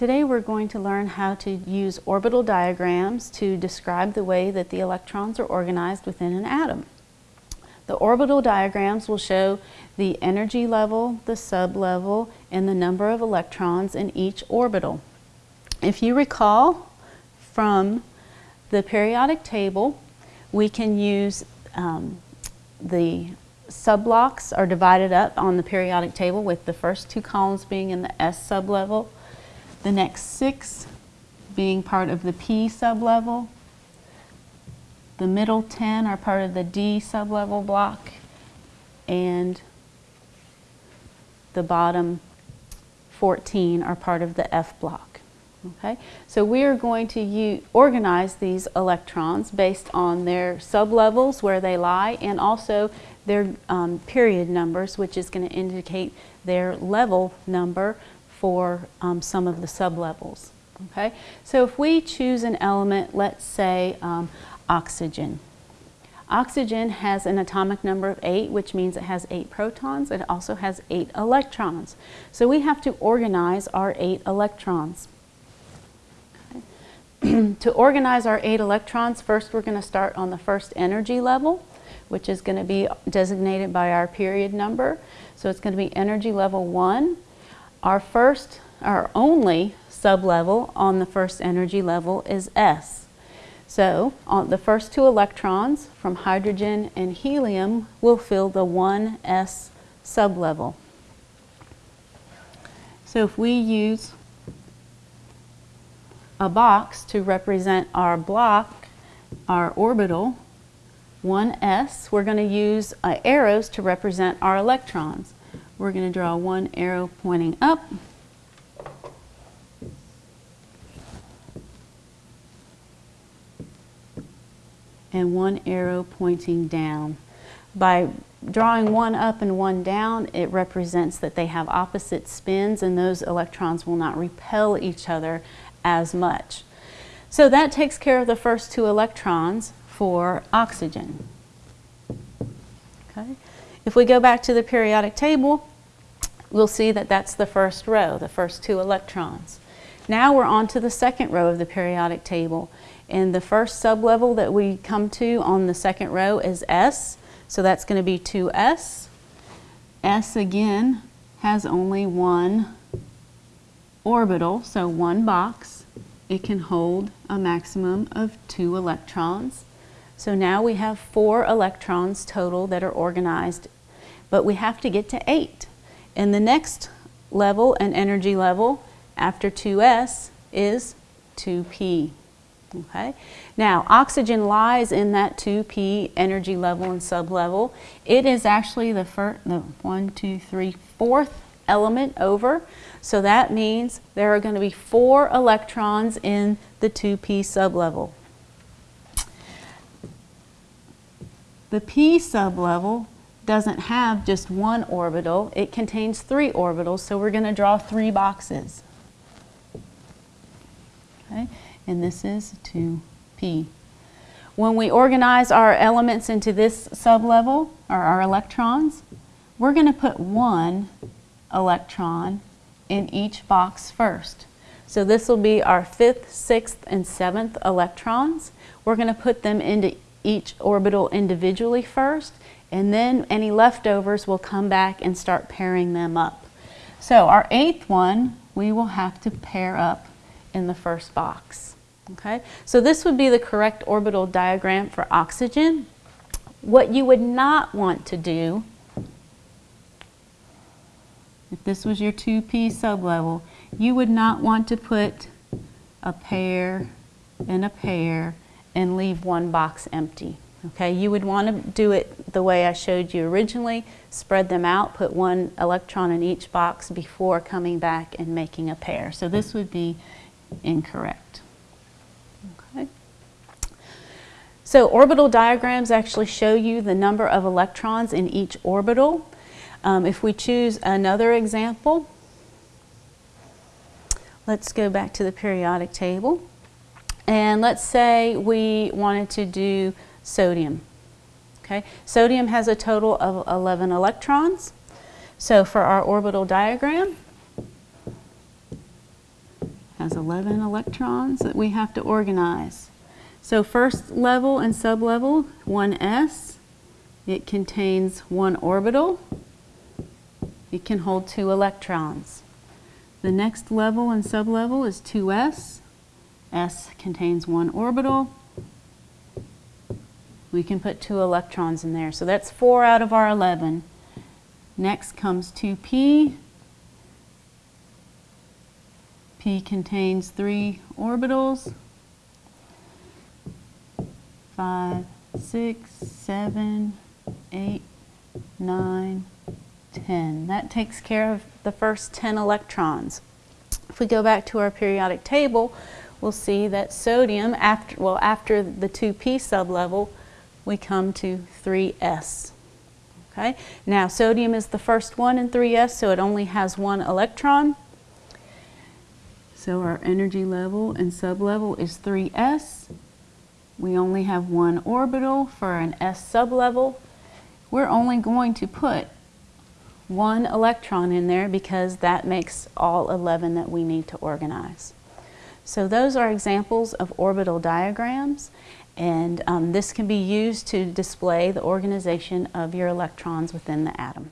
Today we're going to learn how to use orbital diagrams to describe the way that the electrons are organized within an atom. The orbital diagrams will show the energy level, the sublevel, and the number of electrons in each orbital. If you recall from the periodic table, we can use um, the subblocks are divided up on the periodic table with the first two columns being in the S sublevel the next six being part of the P sublevel. The middle 10 are part of the D sublevel block and the bottom 14 are part of the F block. Okay, so we are going to organize these electrons based on their sublevels where they lie and also their um, period numbers which is going to indicate their level number for um, some of the sublevels. Okay, so if we choose an element, let's say um, oxygen. Oxygen has an atomic number of 8, which means it has 8 protons. It also has 8 electrons. So we have to organize our 8 electrons. Okay. to organize our 8 electrons, first we're going to start on the first energy level, which is going to be designated by our period number. So it's going to be energy level 1. Our first, our only sublevel on the first energy level is S. So on the first two electrons from hydrogen and helium will fill the 1s sublevel. So if we use a box to represent our block, our orbital, 1s, we're going to use uh, arrows to represent our electrons. We're going to draw one arrow pointing up. and one arrow pointing down. By drawing one up and one down, it represents that they have opposite spins and those electrons will not repel each other as much. So that takes care of the first two electrons for oxygen. Okay. If we go back to the periodic table, we'll see that that's the first row, the first two electrons. Now we're on to the second row of the periodic table. And the first sublevel that we come to on the second row is S. So that's going to be 2S. S again has only one orbital, so one box. It can hold a maximum of two electrons. So now we have four electrons total that are organized, but we have to get to eight. And the next level and energy level after 2s is 2p. Okay. Now, oxygen lies in that 2p energy level and sublevel. It is actually the first, the one, two, three, fourth element over. So that means there are going to be four electrons in the 2p sublevel. The p sublevel doesn't have just one orbital, it contains three orbitals, so we're going to draw three boxes. Okay, and this is 2p. When we organize our elements into this sublevel, or our electrons, we're going to put one electron in each box first. So this will be our fifth, sixth, and seventh electrons. We're going to put them into each orbital individually first, and then any leftovers will come back and start pairing them up. So our eighth one, we will have to pair up in the first box. Okay, so this would be the correct orbital diagram for oxygen. What you would not want to do, if this was your 2p sublevel, you would not want to put a pair and a pair and leave one box empty. Okay, you would want to do it the way I showed you originally, spread them out, put one electron in each box before coming back and making a pair. So this would be incorrect. Okay. So orbital diagrams actually show you the number of electrons in each orbital. Um, if we choose another example, let's go back to the periodic table. And let's say we wanted to do sodium. Okay, sodium has a total of 11 electrons. So for our orbital diagram, has 11 electrons that we have to organize. So first level and sublevel, 1s, it contains one orbital. It can hold two electrons. The next level and sublevel is 2s. s contains one orbital. We can put two electrons in there. So that's four out of our 11. Next comes 2p. P contains three orbitals. Five, six, seven, eight, nine, ten. That takes care of the first 10 electrons. If we go back to our periodic table, we'll see that sodium, after, well, after the 2p sublevel, we come to 3s. Okay? Now, sodium is the first one in 3s, so it only has one electron. So our energy level and sublevel is 3s. We only have one orbital for an s sublevel. We're only going to put one electron in there because that makes all 11 that we need to organize. So those are examples of orbital diagrams and um, this can be used to display the organization of your electrons within the atom.